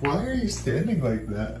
Why are you standing like that?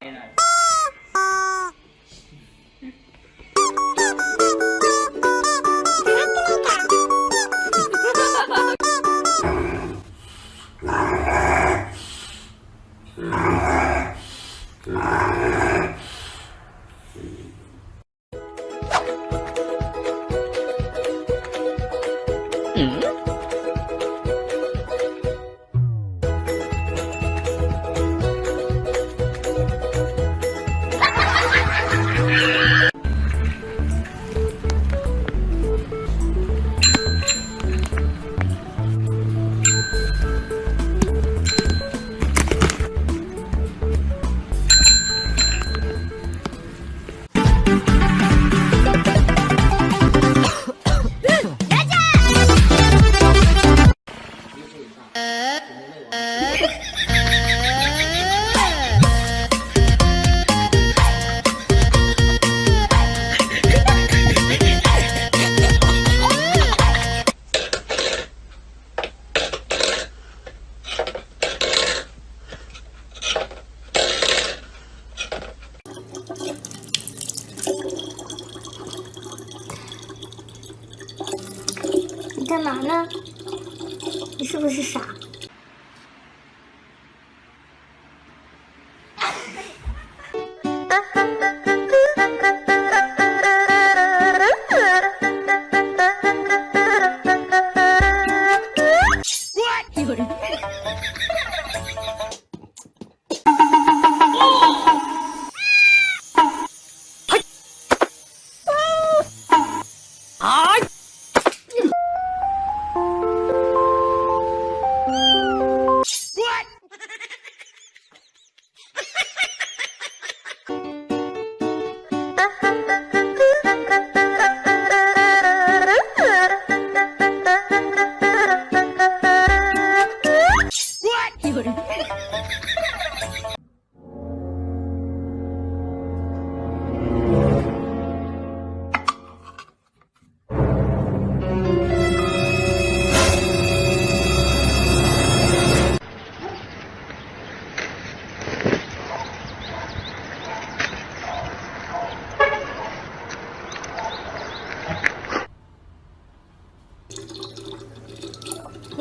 Ừ. Yeah. 干嘛呢？你是不是傻？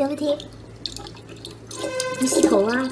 没问题，你洗头啊。